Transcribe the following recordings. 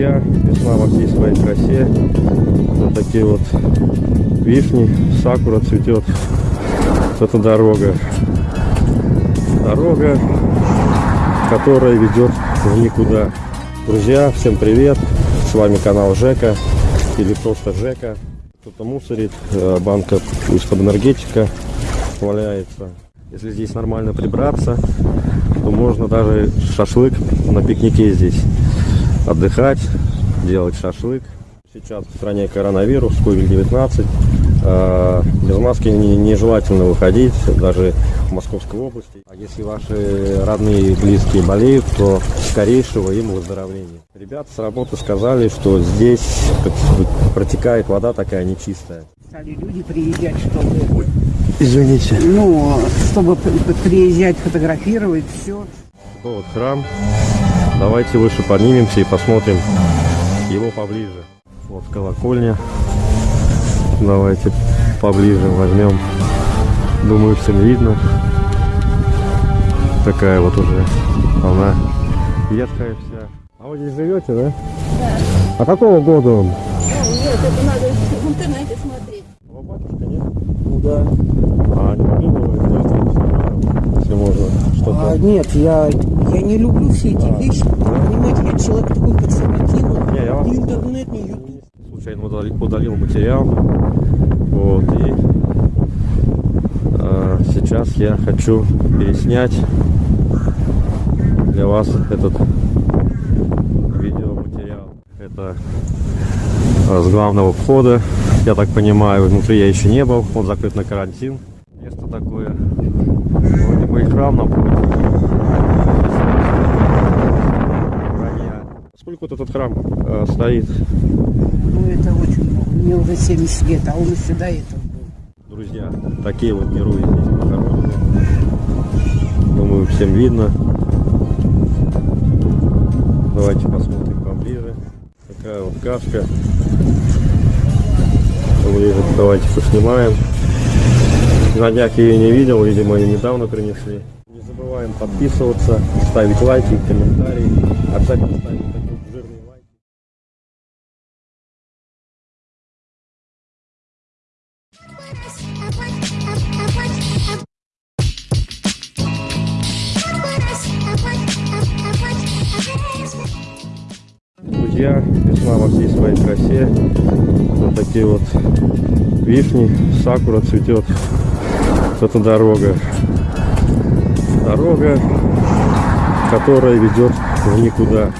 Друзья, весна во всей своей красе. Вот такие вот вишни, сакура цветет. Вот это дорога. Дорога, которая ведет в никуда. Друзья, всем привет! С вами канал Жека или просто Жека. Кто-то мусорит, э, банка из-под энергетика валяется. Если здесь нормально прибраться, то можно даже шашлык на пикнике здесь отдыхать, делать шашлык. Сейчас в стране коронавирус, COVID-19. Э, без маски нежелательно выходить, даже в Московской области. А если ваши родные и близкие болеют, то скорейшего им выздоровления. Ребята с работы сказали, что здесь протекает вода такая нечистая. Стали люди приезжать, чтобы... Извините. Ну, чтобы приезжать, фотографировать, все. Вот храм. Давайте выше поднимемся и посмотрим его поближе. Вот колокольня. Давайте поближе возьмем. Думаю, всем видно. Такая вот уже она ветхая вся. А вы здесь живете, да? Да. А какого года он? О, нет, это надо в интернете смотреть. Его батюшка, нет? Ну да. А не могли бы вы если можно, что-то? А, нет, я не люблю все эти вещи. Понимаете, я человек такой консервативный. Не, я вас- Ни интернет, ни ютуб. случайно удалил, удалил материал. Вот, и э, сейчас я хочу переснять для вас этот видеоматериал. Это э, с главного входа, я так понимаю, внутри я еще не был, он закрыт на карантин. Место такое, вроде бы и храм напротив. Сколько вот этот храм э, стоит? Ну, это очень много. Мне уже 70 лет, а он еще до этого был. Друзья, такие вот герои здесь похоронены. Думаю, всем видно. Давайте посмотрим поближе. Такая вот кашка. Ближе давайте поснимаем. На днях я ее не видел, видимо, ее недавно принесли. Не забываем подписываться, ставить лайки, комментарии. Обязательно ставим такие Друзья, весна во всей своей красе. Вот такие вот вишни, сакура цветет. Вот это дорога. Дорога, которая ведет в никуда.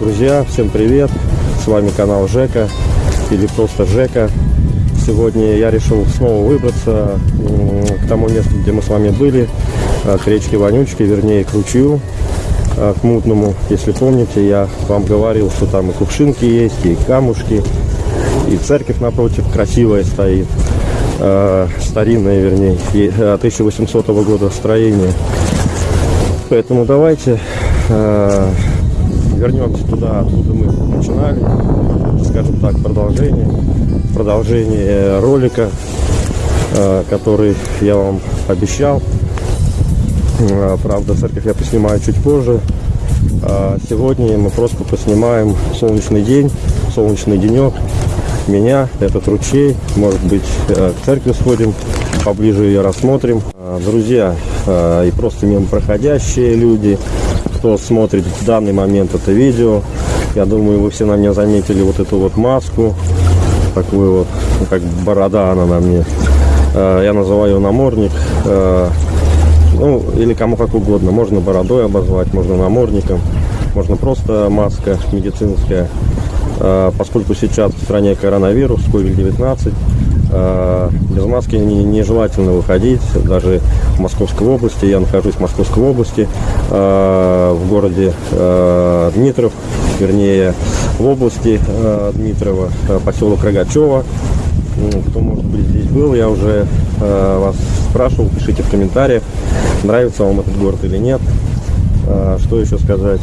Друзья, всем привет! С вами канал Жека или просто Жека. Сегодня я решил снова выбраться к тому месту, где мы с вами были, к речке Вонючки, вернее к ручью, к мутному. Если помните, я вам говорил, что там и кувшинки есть, и камушки, и церковь напротив красивая стоит, э, старинная, вернее, и, э, 1800 года строения. Поэтому давайте вернемся туда, откуда мы начинали, скажем так, продолжение, продолжение ролика, э, который я вам обещал. Э, Правда, церковь я поснимаю чуть позже. А Сегодня мы просто поснимаем солнечный день, солнечный денек. Меня, этот ручей, может быть, э, к церкви сходим, поближе ее рассмотрим. А, Друзья э, и просто мимо проходящие люди, кто смотрит в данный момент это видео, я думаю, вы все на мне заметили вот эту вот маску, такую вот, как борода она на мне. Э, Я называю ее намордник. Ну, или кому как угодно. Можно бородой обозвать, можно намордником, можно просто маска медицинская. Э, Поскольку сейчас в стране коронавирус, COVID-19, э, без маски не- нежелательно выходить, даже в Московской области. Я нахожусь в Московской области, э, в городе Дмитров, вернее, в области Дмитрова, поселок Рогачева. М, Кто, может быть, здесь был, я уже э, вас спрашивал, пишите в комментариях, нравится вам этот город или нет. Э, что еще сказать?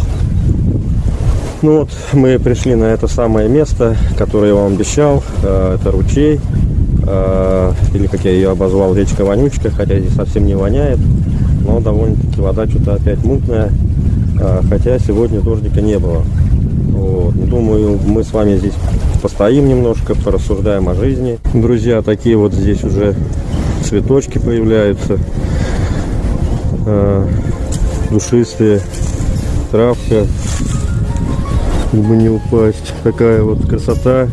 Ну вот, мы пришли на это самое место, которое я вам обещал. Э, это ручей, э, или как я ее обозвал, речка Вонючка, хотя здесь совсем не воняет, но довольно-таки вода что-то опять мутная, э, хотя сегодня дождика не было. Вот. Думаю, мы с вами здесь постоим немножко, порассуждаем о жизни. Друзья, такие вот здесь уже цветочки появляются. А, душистые. Травка. Чтобы не упасть. Такая вот красота.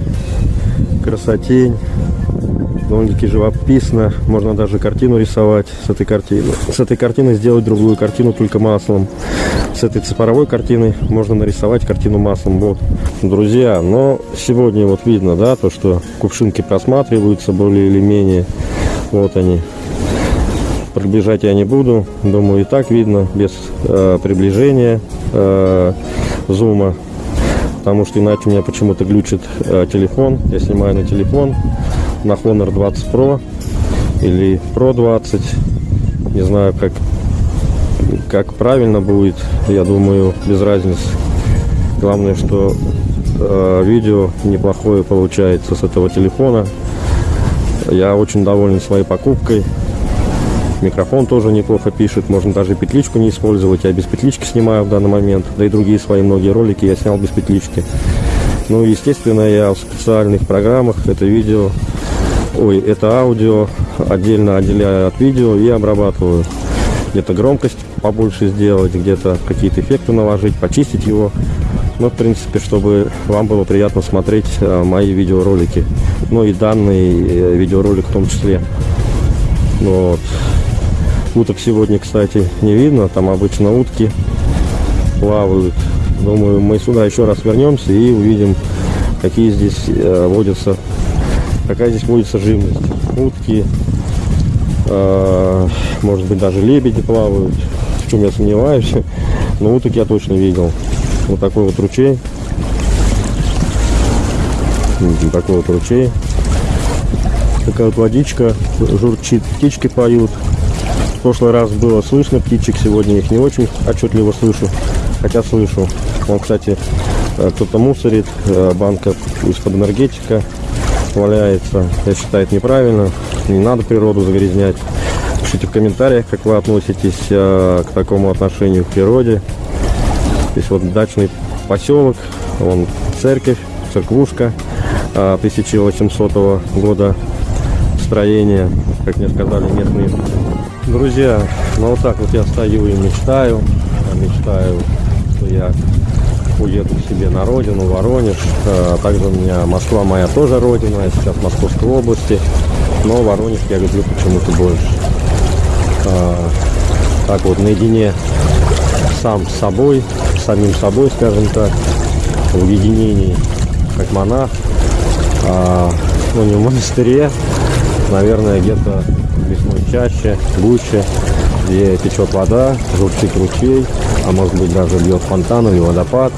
Красотень. Довольно-таки живописно. Можно даже картину рисовать с этой картины. С этой картины сделать другую картину только маслом. С этой цифровой картины можно нарисовать картину маслом. Вот, друзья, но сегодня вот видно, да, то, что кувшинки просматриваются более или менее. Вот они. Приближать я не буду. Думаю, и так видно, без э, приближения э, зума. Потому что иначе у меня почему-то глючит э, телефон. Я снимаю на телефон на Honor 20 Pro или Pro 20. Не знаю, как, как правильно будет. Я думаю, без разницы. Главное, что э, видео неплохое получается с этого телефона. Я очень доволен своей покупкой. Микрофон тоже неплохо пишет. Можно даже петличку не использовать. Я без петлички снимаю в данный момент. Да и другие свои многие ролики я снял без петлички. Ну, естественно, я в специальных программах это видео, ой, это аудио отдельно отделяю от видео и обрабатываю. Где-то громкость побольше сделать, где-то какие-то эффекты наложить, почистить его. Ну, в принципе, чтобы вам было приятно смотреть э, мои видеоролики. Ну и данный э, видеоролик в том числе. Вот. Уток сегодня, кстати, не видно. Там обычно утки плавают. Думаю, мы сюда еще раз вернемся и увидим, какие здесь э, водятся, какая здесь водится живность. Утки, э, может быть, даже лебеди плавают, в чем я сомневаюсь. Но уток я точно видел. Вот такой вот ручей. Вот такой вот ручей. Такая вот водичка, журчит, птички поют. В прошлый раз было слышно птичек, сегодня их не очень отчетливо слышу, хотя слышу. Он, кстати, э, кто-то мусорит, э, банка из-под энергетика валяется. Я считаю, это неправильно, не надо природу загрязнять. Пишите в комментариях, как вы относитесь э, к такому отношению к природе. Здесь вот дачный поселок, вон церковь, церквушка 1800 года строения, как мне сказали местные друзья. Ну вот так вот я стою и мечтаю, мечтаю, что я уеду к себе на родину, Воронеж. А также у меня Москва моя тоже родина, я сейчас в Московской области, но Воронеж я люблю почему-то больше. А, так вот, наедине сам с собой, самим собой, скажем так, в уединении, как монах, а, ну не в монастыре, наверное, где-то в лесной чаще, гуще, где течет вода, журчит ручей, а может быть даже бьет фонтан или водопад.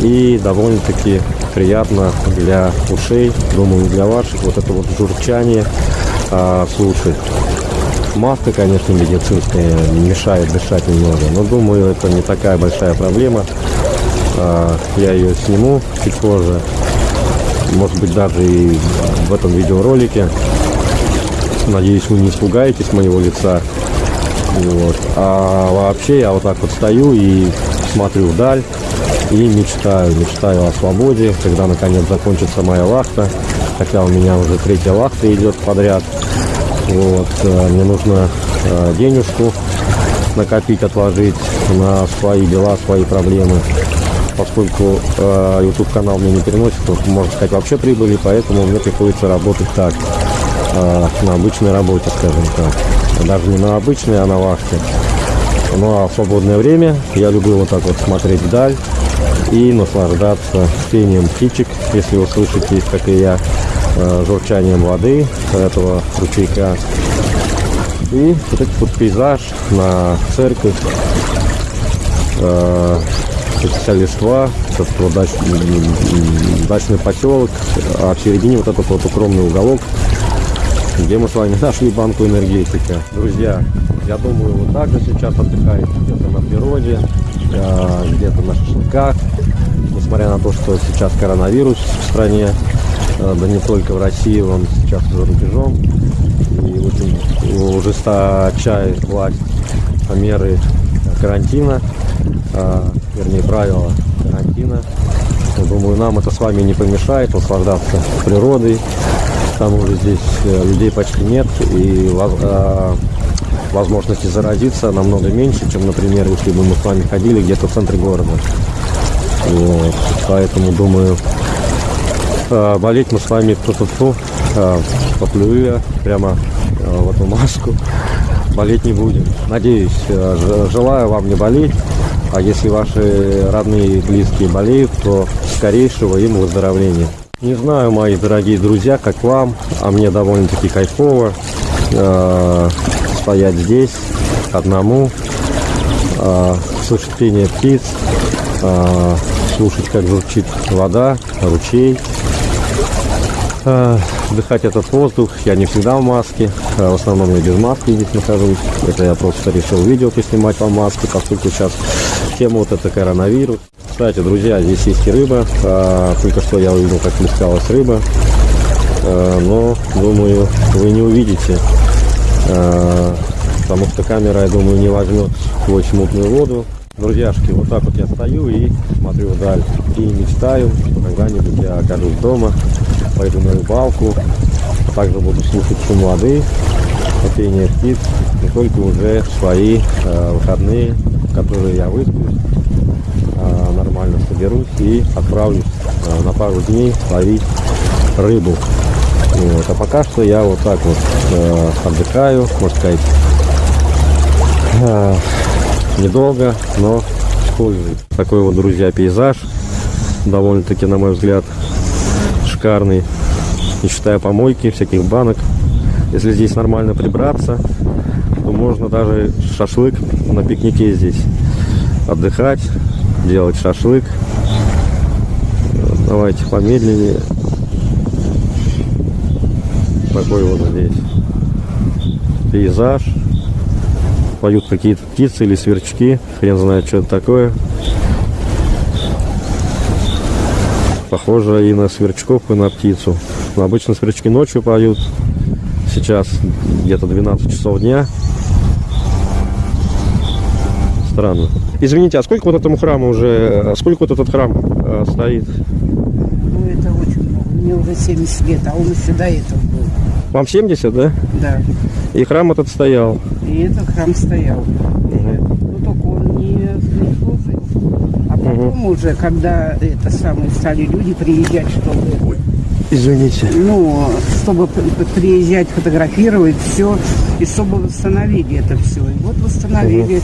И довольно-таки приятно для ушей, думаю, для ваших, вот это вот журчание а, слушать. Маска, конечно, медицинская, мешает дышать немного, но думаю, это не такая большая проблема. А, я ее сниму чуть позже, может быть, даже и в этом видеоролике. Надеюсь, вы не испугаетесь моего лица. Вот. А вообще я вот так вот стою и смотрю вдаль и мечтаю. Мечтаю о свободе, когда наконец закончится моя вахта. Хотя у меня уже третья вахта идет подряд. Вот. э, Мне нужно э, денежку накопить, отложить на свои дела, свои проблемы. Поскольку э, YouTube канал мне не переносит, можно сказать, вообще прибыли, поэтому мне приходится работать так, э, на обычной работе, скажем так. Даже не на обычной, а на вахте. Ну а в свободное время я люблю вот так вот смотреть вдаль и наслаждаться пением птичек, если вы слышите, как и я, э, журчанием воды этого ручейка. И вот этот вот пейзаж на церковь, э, вся листва, этот вот дач- дачный поселок, а в середине вот этот вот укромный уголок, где мы с вами нашли банку энергетика. Друзья, я думаю, вы также сейчас отдыхаете где-то на природе, э, где-то на шашлыках, несмотря на то, что сейчас коронавирус в стране, э, да не только в России, он сейчас за рубежом, и очень ужесточает власть меры карантина, вернее правила карантина. Думаю, нам это с вами не помешает наслаждаться природой. К тому же здесь э, людей почти нет и а, возможности заразиться намного меньше, чем, например, если бы мы с вами ходили где-то в центре города. Вот. Поэтому думаю, а, болеть мы с вами ту-ту-ту, а, поплюю я прямо в эту маску. Болеть не будем. Надеюсь, желаю вам не болеть. А если ваши родные и близкие болеют, то скорейшего им выздоровления. Не знаю, мои дорогие друзья, как вам, а мне довольно-таки кайфово э, стоять здесь одному, э, слушать пение птиц, э, слушать, как журчит вода, ручей, э, вдыхать этот воздух. Я не всегда в маске, э, в основном я без маски здесь нахожусь. Это я просто решил видео поснимать по маске, поскольку сейчас тема вот это коронавирус. Кстати, друзья, здесь есть и рыба. А, только что я увидел, как плескалась рыба. А, но, думаю, вы не увидите. А, потому что камера, я думаю, не возьмет сквозь мутную воду. Друзьяшки, вот так вот я стою и смотрю вдаль. И мечтаю, что когда-нибудь я окажусь дома, пойду на рыбалку, а также буду слушать шум воды, пение птиц, и только уже в свои э, выходные, в которые я высплюсь, э, нормально соберусь и отправлюсь э, на пару дней ловить рыбу. Вот. А пока что я вот так вот э, отдыхаю, можно сказать, э, недолго, но с пользой. Такой вот, друзья, пейзаж, довольно-таки, на мой взгляд, шикарный, не считая помойки, всяких банок. Если здесь нормально прибраться, то можно даже шашлык на пикнике здесь отдыхать, делать шашлык. Давайте помедленнее. Такой вот здесь пейзаж. Поют какие-то птицы или сверчки. Хрен знает, что это такое. Похоже и на сверчков, и на птицу. Но обычно сверчки ночью поют. Сейчас где-то 12 часов дня. Странно. Извините, а сколько вот этому храму уже, сколько вот этот храм э, стоит? Ну, это очень много. Мне уже 70 лет, а он еще до этого был. Вам 70, да? Да. И храм этот стоял. И этот храм стоял. Ну, только он не, не служил. А потом уже, когда это самое, стали люди приезжать, чтобы, Извините. ну, чтобы приезжать, фотографировать все, и чтобы восстановили это все. И вот восстановили,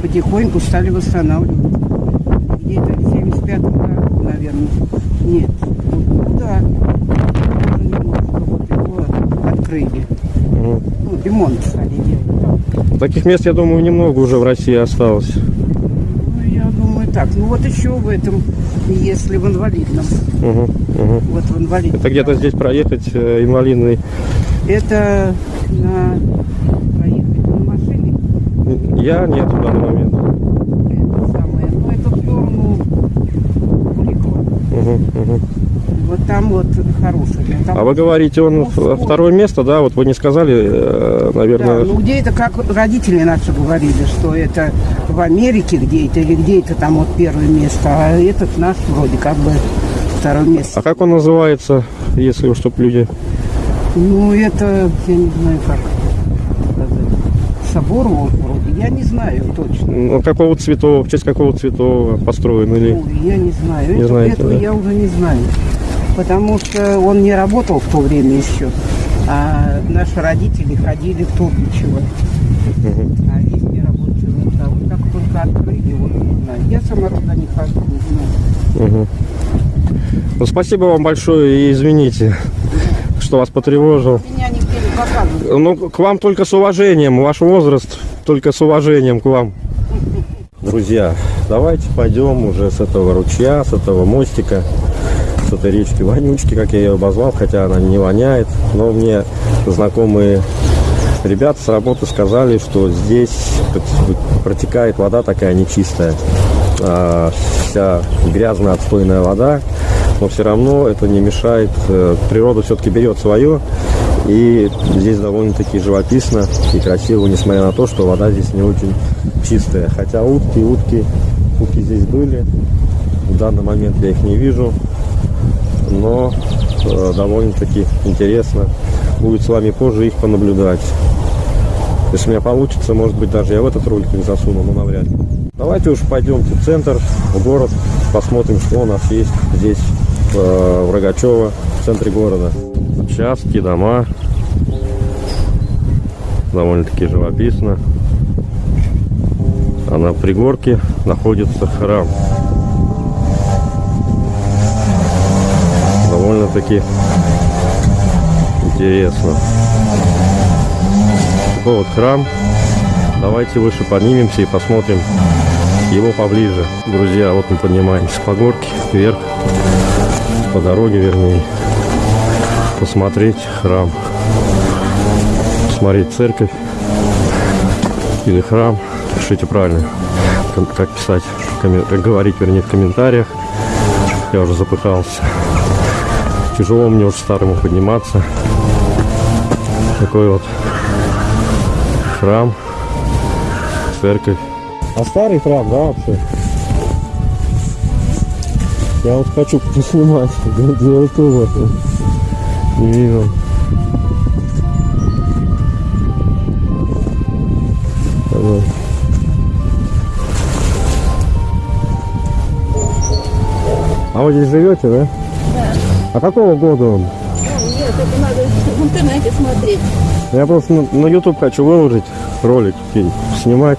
потихоньку стали восстанавливать. Где-то в 75 году, наверное. Нет. Ну, да. Немножко вот его открыли. Мгм. Ну, ремонт стали делать. Таких мест, я думаю, немного уже в России осталось. Ну, я думаю, так. Ну, вот еще в этом, если в инвалидном. Мгм, мгм. Вот в инвалидном. Это где-то здесь проехать э, инвалидный. Это на проехать на машине. Я нет в данный момент. Это самое. Ну, это в сторону Мгм. Вот там вот хороший. Там А вы говорите, он Ну, второе место, да? Вот вы не сказали, э, Да, наверное. ну где это, как родители наши говорили, что это в Америке где это, или где это там вот первое место, а этот наш вроде как бы второе место. А как он называется, если уж чтоб люди... Ну, это, я не знаю, как собор вроде, я не знаю точно. Ну, какого цветового, в честь какого цветового построен или... Ой, я не знаю. Не Это- знаете, этого да? я уже не знаю. Потому что он не работал в то время еще. А наши родители ходили в Турбичево. А здесь не работали. А вот так только открыли, вот не знаю. Я сама туда не хожу, не знаю. Мгм. Ну, спасибо вам большое и извините, что вас потревожил. Меня. Ну, к вам только с уважением, ваш возраст только с уважением к вам. Друзья, давайте пойдем уже с этого ручья, с этого мостика, с этой речки Вонючки, как я ее обозвал, хотя она не воняет. Но мне знакомые ребята с работы сказали, что здесь протекает вода такая нечистая, а, вся грязная отстойная вода, но все равно это не мешает, э, природа все-таки берет свое, и здесь довольно-таки живописно и красиво, несмотря на то, что вода здесь не очень чистая. Хотя утки, утки, утки здесь были. В данный момент я их не вижу, но э, довольно-таки интересно будет с вами позже их понаблюдать. Если у меня получится, может быть, даже я в этот ролик их засуну, но навряд ли. Давайте уж пойдемте в центр, в город, посмотрим, что у нас есть здесь, э, в Рогачево, в центре города. Участки, дома. Довольно-таки живописно. А на пригорке находится храм. Довольно-таки интересно. Такой вот храм. Давайте выше поднимемся и посмотрим его поближе. Друзья, вот мы поднимаемся по горке вверх, по дороге вернее, посмотреть храм. Посмотреть церковь или храм. Пишите правильно, как- писать, как говорить, вернее, в комментариях. Я уже запыхался. Тяжело мне уже старому подниматься. Такой вот храм, церковь. А старый храм, да, вообще? Я вот хочу поснимать для ютуба. Не видно. Давай. А вы здесь живете, да? Да. А какого года он? Ну, нет, это надо в интернете смотреть. Я просто на, на YouTube хочу выложить ролик, снимать.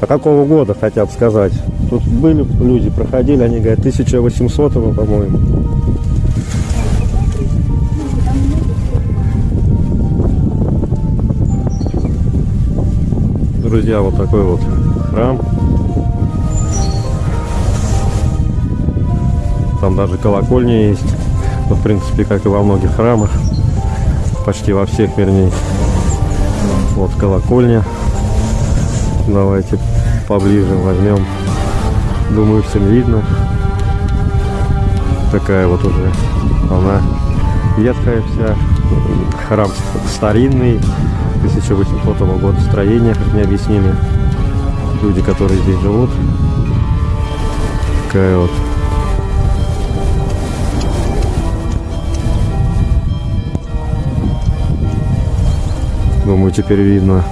А какого года хотят сказать? Тут были люди, проходили, они говорят, 1800 по-моему. Друзья, вот такой вот храм. Там даже колокольня есть. Ну, в принципе, как и во многих храмах. Почти во всех, вернее. Вот колокольня. Давайте поближе возьмем. Думаю, всем видно. Такая вот уже она ветхая вся. Храм старинный. 1800 года строения, как мне объяснили. Люди, которые здесь живут. Такая вот Думаю, теперь видно.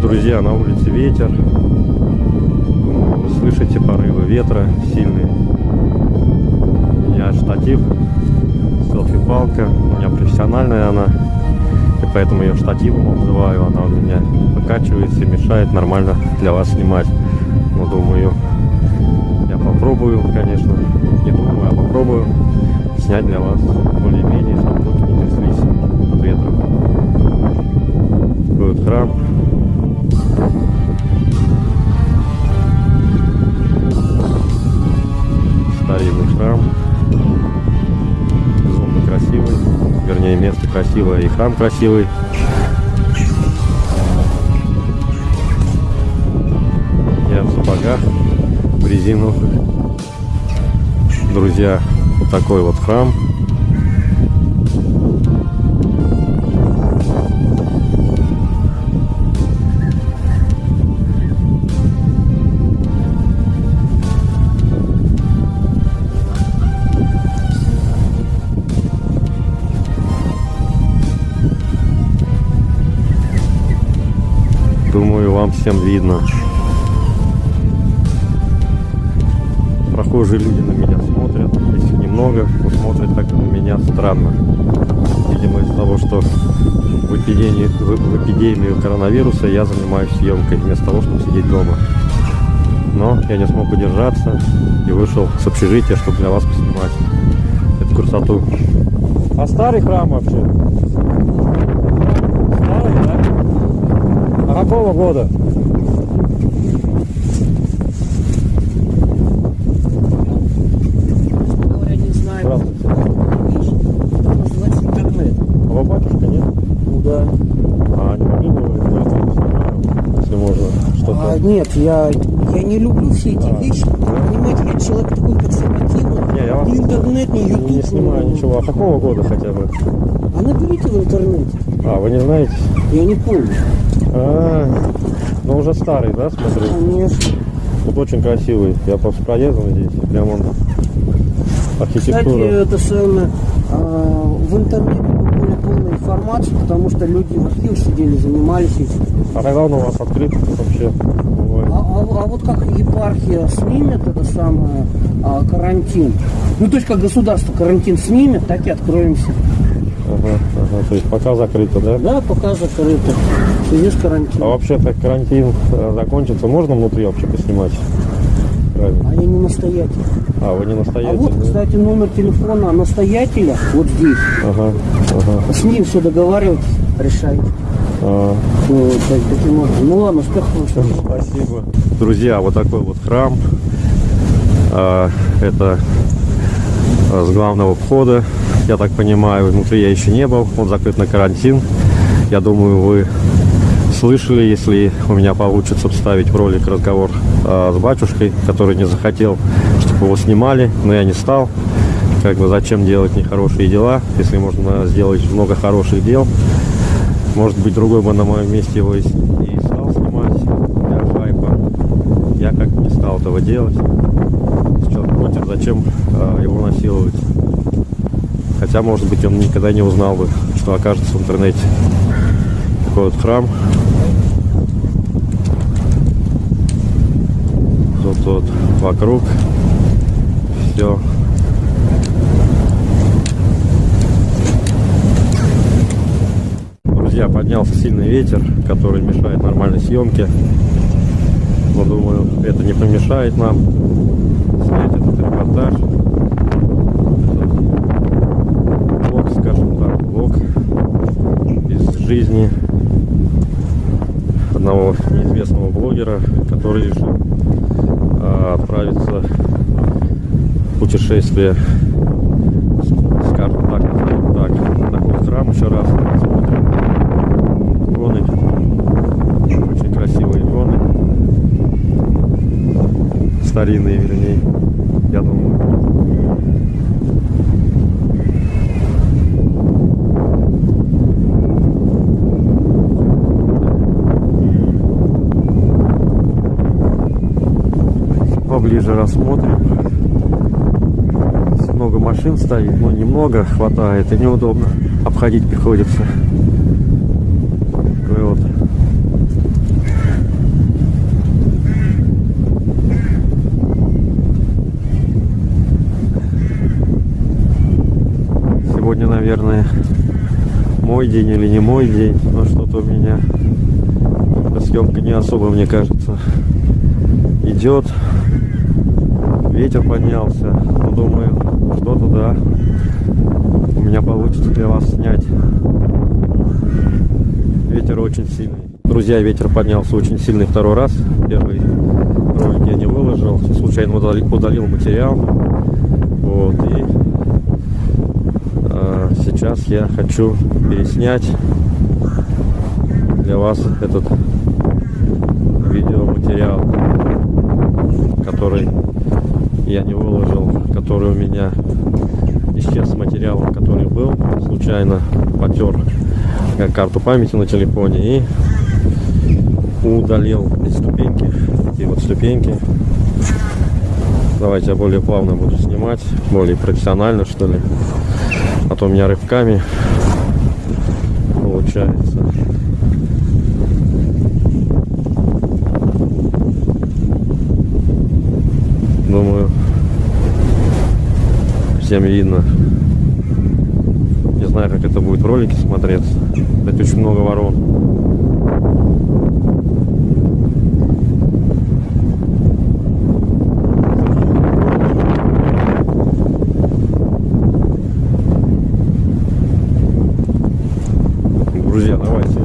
Друзья, на улице ветер. Вы слышите порывы ветра сильные. У меня штатив, селфи-палка. У меня профессиональная она. Поэтому ее штативом обзываю. Она у меня покачивается и мешает нормально для вас снимать. Но думаю, я попробую, конечно. Не думаю, а попробую снять для вас более-менее, чтобы руки не тряслись от ветра такой вот храм. Старинный храм. Безумно красивый. Вернее, место красивое и храм красивый. Я в сапогах, в резиновых. Друзья, вот такой вот храм. Вам всем видно. Прохожие люди на меня смотрят. Их немного, но смотрят как на меня странно. Видимо, из-за того, что в эпидемию, в, в эпидемию коронавируса я занимаюсь съемкой вместо того, чтобы сидеть дома. Но я не смог удержаться и вышел с общежития, чтобы для вас поснимать эту красоту. А старый храм вообще? Старый, да? Какого года? Я не знаю. Здравствуйте. Интернет. А вы батюшка, нет? Ну да. А не могли бы вы сделать, если можно, что-то? А, нет, я, я не люблю все эти А. вещи. Понимаете, я человек такой консервативный. Не, я вас Ни интернет, ни ютуб. не снимаю ничего. А какого года хотя бы? А наберите в интернете. А, вы не знаете? Я не помню. А, ну уже старый, да, смотрю? Конечно. Тут очень красивый. Я просто проездом здесь. Прям он Кстати, архитектура. это самое, а, в интернете более полная информация, потому что люди в архиве сидели, занимались этим. А когда он у вас открыт вообще? А, а- а вот как епархия снимет это самое а, карантин, ну то есть как государство карантин снимет, так и откроемся. Ага, ага. То есть пока закрыто, да? Да, пока закрыто. В связи с А вообще так карантин э, закончится, можно внутри вообще поснимать? Правильно. А я не настоятель. А, вы не А настоятель, вот, да? кстати, номер телефона настоятеля вот здесь. Ага, ага. С ним все договаривайтесь, решайте. А, Ну, так- таким образом. Ну ладно, успехов. Спасибо. Друзья, вот такой вот храм. А, Это а, с главного входа. Я так понимаю, внутри я еще не был. Он закрыт на карантин. Я думаю, вы слышали, если у меня получится вставить в ролик разговор а, с батюшкой, который не захотел, чтобы его снимали, но я не стал. Как бы зачем делать нехорошие дела, если можно сделать много хороших дел. Может быть, другой бы на моем месте его и, и стал снимать для хайпа. Я как не стал этого делать. Если человек против, зачем а, его насиловать? Хотя, может быть, он никогда не узнал бы, что окажется в интернете. Такой вот храм. Вот вокруг все Друзья, поднялся сильный ветер, который мешает нормальной съемке. Но думаю, это не помешает нам снять этот репортаж. Этот Влог, скажем так, влог из жизни одного неизвестного блогера, который решил отправиться в путешествие скажем так, назовем так, на храм еще раз посмотрим. Иконы. Очень красивые иконы. Старинные, вернее. Я думаю. Поближе рассмотрим. Много машин стоит, но немного хватает и неудобно. Обходить приходится. Такой вот. Сегодня, наверное, мой день или не мой день, но что-то у меня съемка не особо, мне кажется, идет. Ветер поднялся. Ну, думаю, что-то да. У меня получится для вас снять. Ветер очень сильный. Друзья, ветер поднялся очень сильный второй раз. Первый ролик я не выложил. Случайно удалил, удалил материал. Вот. И а, сейчас я хочу переснять для вас этот видеоматериал, который я не выложил, который у меня исчез с материалом, который был, случайно потер карту памяти на телефоне и удалил эти ступеньки, эти вот ступеньки. Давайте я более плавно буду снимать, более профессионально что ли, а то у меня рывками получается. Думаю, всем видно. Не знаю, как это будет в ролике смотреться. Кстати, очень много ворон. Друзья, давайте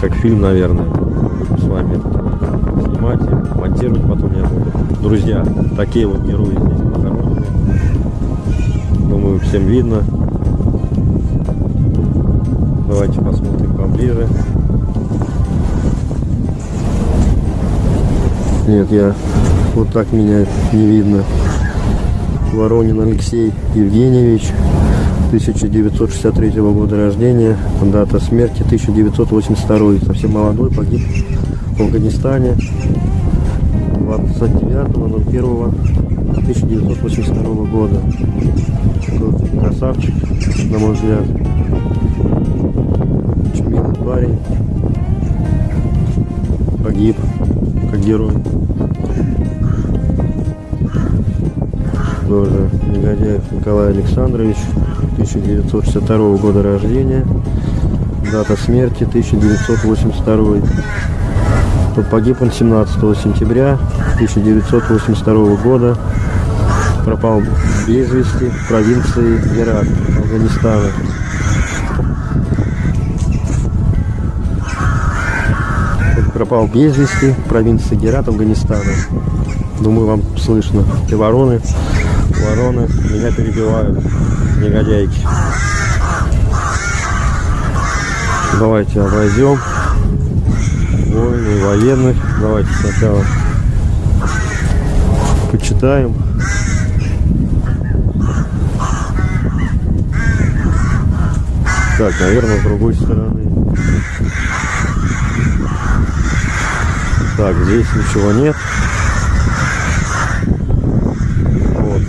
как фильм, наверное. С вами снимать и монтировать потом я буду. Друзья, такие вот герои здесь похоронены. Думаю, всем видно. Давайте посмотрим поближе. Нет, я вот так меня не видно. Воронин Алексей Евгеньевич, 1963 года рождения, дата смерти 1982, совсем молодой, погиб в Афганистане 29.01.1982 года. Красавчик, на мой взгляд. Очень милый парень. Погиб, как герой. Тоже Негодяев Николай Александрович, 1962 года рождения. Дата смерти 1982. То Погиб он 17 сентября 1982 года. Пропал без вести в провинции Герат, Афганистана. Пропал без вести в провинции Герат, Афганистана. Думаю, вам слышно. И вороны, вороны меня перебивают, негодяйки. Давайте обойдем воины и военных. Давайте сначала почитаем. Так, наверное, с другой стороны. Так, здесь ничего нет. Вот.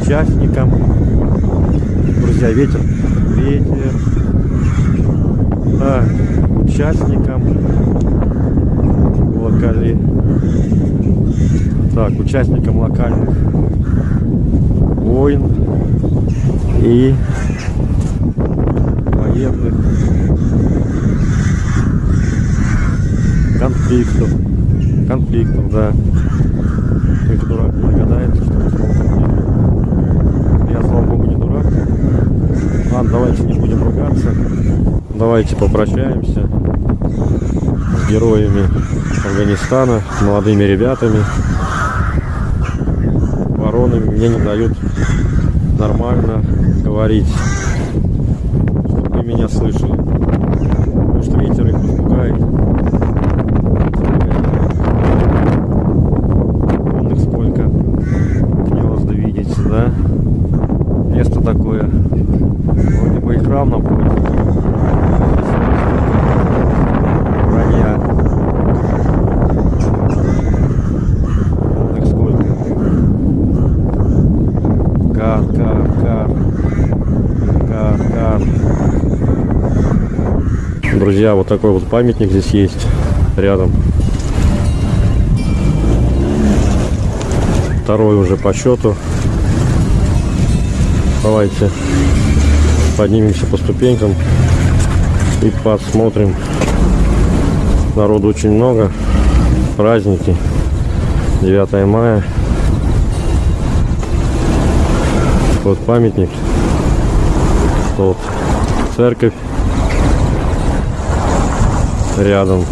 Участникам. Друзья, ветер. Ветер. Так, участникам локали. Так, участникам локальных войн и военных конфликтов. Конфликтов, да. Только дурак не догадается, что это слово конфликт. Я, слава богу, не дурак. Ладно, давайте не будем ругаться. Давайте попрощаемся с героями Афганистана, молодыми ребятами. Вороны мне не дают нормально говорить, чтобы вы меня слышали. Потому что ветер их испугает. Вон их сколько гнезда видите, да? Место такое. Вроде бы и храм напротив. Вранья. Вон их сколько. Кар, кар, кар. Кар, кар. Друзья, вот такой вот памятник здесь есть рядом. Второй уже по счету. Давайте поднимемся по ступенькам и посмотрим. Народу очень много. Праздники. 9 мая. Вот памятник. Вот церковь рядом.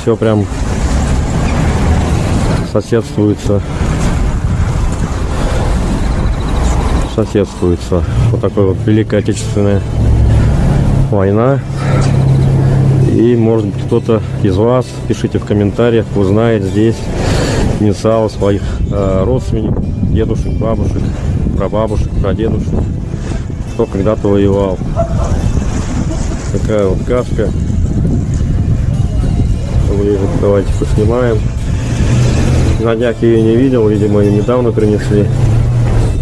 Все прям соседствуется. Соседствуется. Вот такой вот Великая Отечественная война. И может быть кто-то из вас, пишите в комментариях, узнает здесь инициалы своих э, родственников, дедушек, бабушек, прабабушек, прадедушек, кто когда-то воевал. Такая вот каска. Ближе, давайте поснимаем. На днях ее не видел, видимо, ее недавно принесли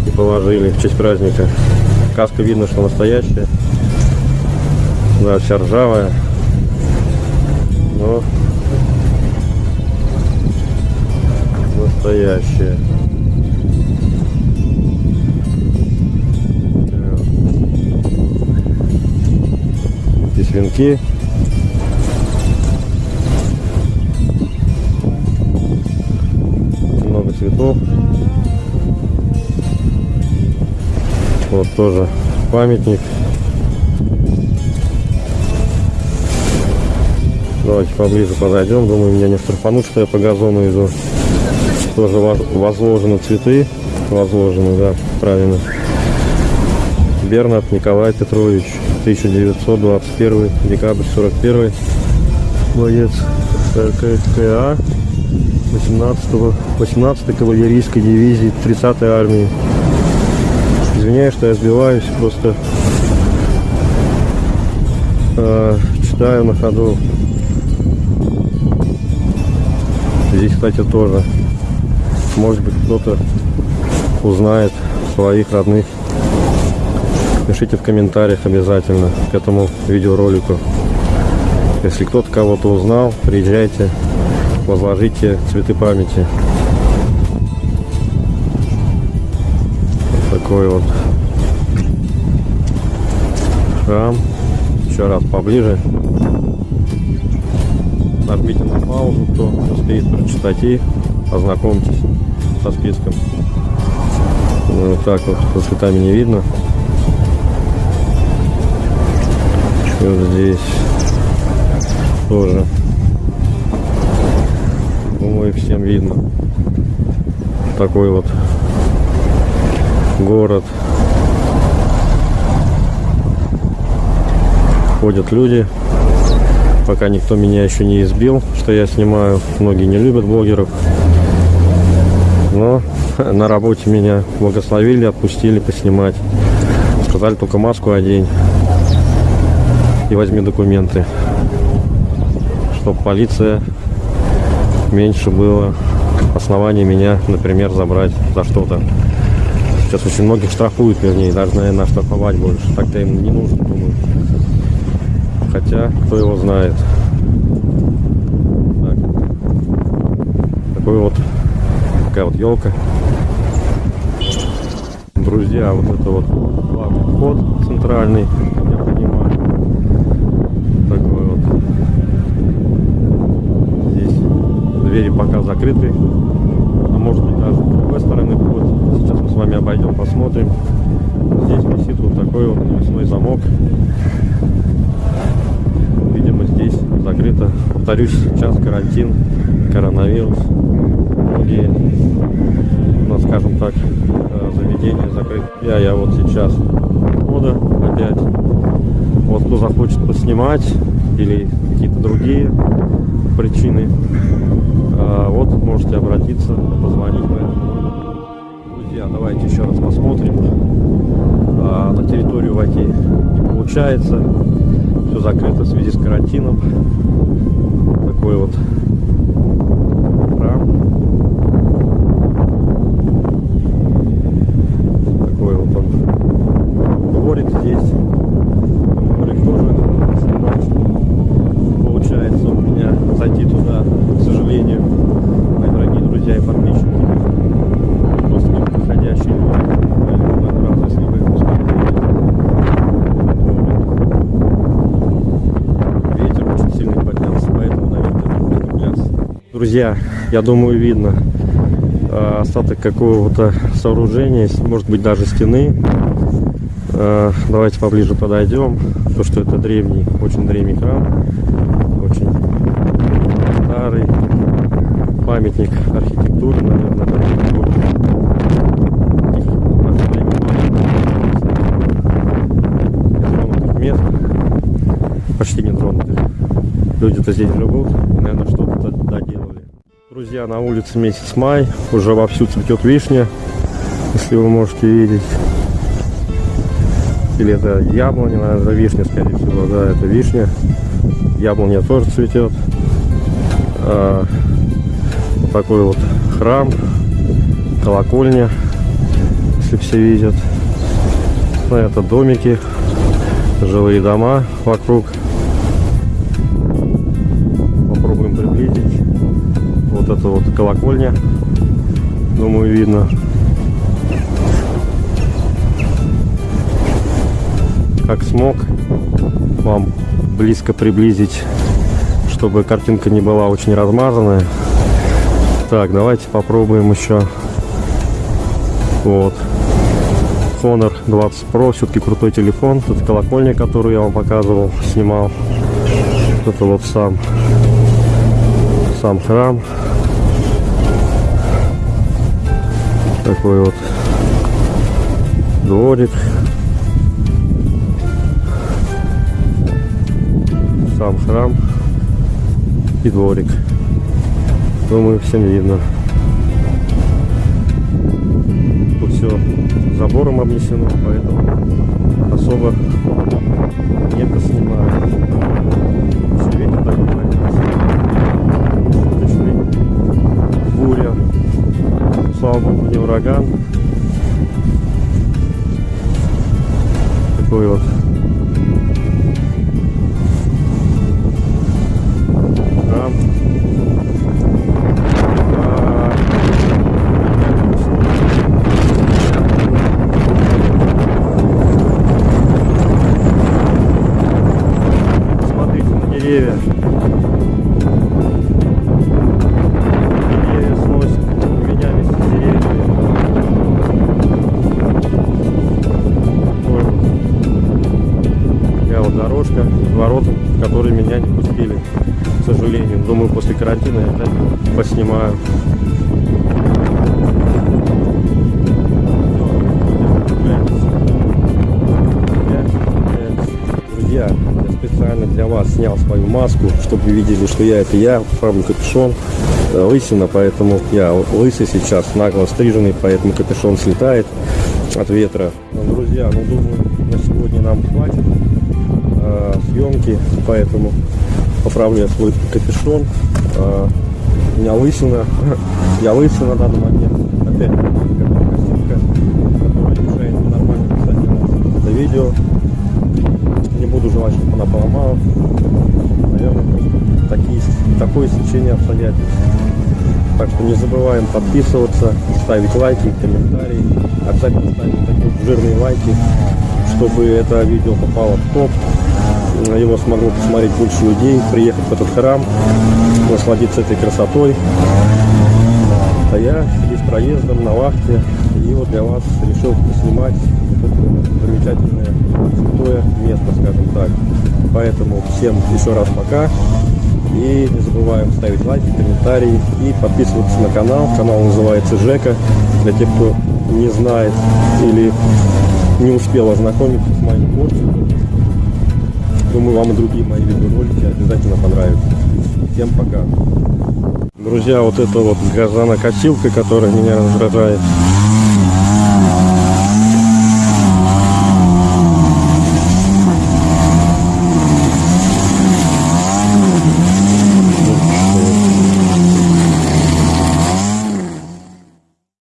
и положили в честь праздника. Каска видно, что настоящая. Да, вся ржавая. Но настоящее. Так. Здесь венки. Цветов. Вот тоже памятник. Давайте поближе подойдем. Думаю, меня не штрафанут, что я по газону иду. Тоже воз- возложены цветы. Возложены, да, правильно. Бернат Николай Петрович, 1921, декабрь 41. Боец РККА 18 18 кавалерийской дивизии 30-й армии. Извиняюсь, что я сбиваюсь, просто э, читаю на ходу. Здесь, кстати, тоже. Может быть, кто-то узнает своих родных. Пишите в комментариях обязательно к этому видеоролику. Если кто-то кого-то узнал, приезжайте, возложите цветы памяти. Вот такой вот храм. Еще раз поближе. Нажмите на паузу, кто успеет прочитать и ознакомьтесь со списком. Ну, вот так вот, со цветами не видно. Вот здесь тоже. Думаю, всем видно. Такой вот город. Ходят люди. Пока никто меня еще не избил, что я снимаю. Многие не любят блогеров. Но на работе меня благословили, отпустили поснимать. Сказали только маску одень и возьми документы. Чтобы полиция меньше было оснований меня, например, забрать за что-то. Сейчас очень многих штрафуют, вернее, даже, наверное, штрафовать больше. Так-то им не нужно, думаю. Хотя, кто его знает. Так. Такой вот, такая вот елка. Друзья, вот это вот главный вход центральный, я понимаю. Такой вот. Здесь двери пока закрыты. А может быть даже с другой стороны вход. Сейчас мы с вами обойдем, посмотрим. Здесь висит вот такой вот навесной замок. Видимо, здесь закрыто. Повторюсь, сейчас карантин, коронавирус. Многие, ну, скажем так, э, заведения закрыты. Я, я вот сейчас у входа опять. Вот кто захочет поснимать или какие-то другие причины, вот можете обратиться, позвонить по этому. Друзья, давайте еще раз посмотрим. А, на территорию войти не получается. Все закрыто в связи с карантином. Такой вот храм. Такой вот он дворик здесь. Дворик тоже снимать. Получается у меня зайти туда, к сожалению, мои дорогие друзья и подписчики. Просто не подходящий раз, если вы успели Ветер очень сильный поднялся, поэтому, наверное, будет пляс. Друзья, я думаю, видно э, остаток какого-то сооружения, может быть даже стены. Э, Давайте поближе подойдем. То, что это древний, очень древний храм, очень старый памятник архитектуры, наверное, почти нетронутых. Люди-то здесь живут, Друзья, на улице месяц май, уже вовсю цветет вишня, если вы можете видеть. Или это яблоня, наверное, это вишня, скорее всего, да, это вишня. Яблоня тоже цветет. А, вот такой вот храм, колокольня, если все видят. Ну, это домики, жилые дома вокруг. Это вот колокольня. Думаю, видно. Как смог вам близко приблизить, чтобы картинка не была очень размазанная. Так, давайте попробуем еще. Вот. Honor 20 Pro, все-таки крутой телефон. Тут колокольня, которую я вам показывал, снимал. Это вот сам, сам храм. Такой вот дворик. Сам храм и дворик. Думаю, всем видно. Тут все забором обнесено, поэтому особо Слава богу, не ураган. Такой вот карантина я опять поснимаю. Друзья, я специально для вас снял свою маску, чтобы вы видели, что я это я, правда капюшон, э, лысина, поэтому я лысый сейчас, нагло стриженный, поэтому капюшон слетает от ветра. Ну, Друзья, ну думаю, на сегодня нам хватит э, съемки, поэтому поправлю я свой капюшон. Э, у меня лысина, я лысый на данный момент. Опять костюмка, которая мешает нормально писать это видео. Не буду желать, чтобы она поломалась. Наверное, такие, такое сечение обстоятельств. Так что не забываем подписываться, ставить лайки, комментарии. Обязательно ставить такие жирные лайки, чтобы это видео попало в топ. Его смогло посмотреть больше людей, приехать в этот храм, насладиться этой красотой. А я здесь проездом на вахте и вот для вас решил снимать замечательное святое место, скажем так. Поэтому всем еще раз пока. И не забываем ставить лайки, комментарии и подписываться на канал. Канал называется Жека. Для тех, кто не знает или не успел ознакомиться с моим творчеством. Думаю, вам и другие мои видеоролики обязательно понравятся. Всем пока. Друзья, вот это вот газонокосилка, которая меня раздражает.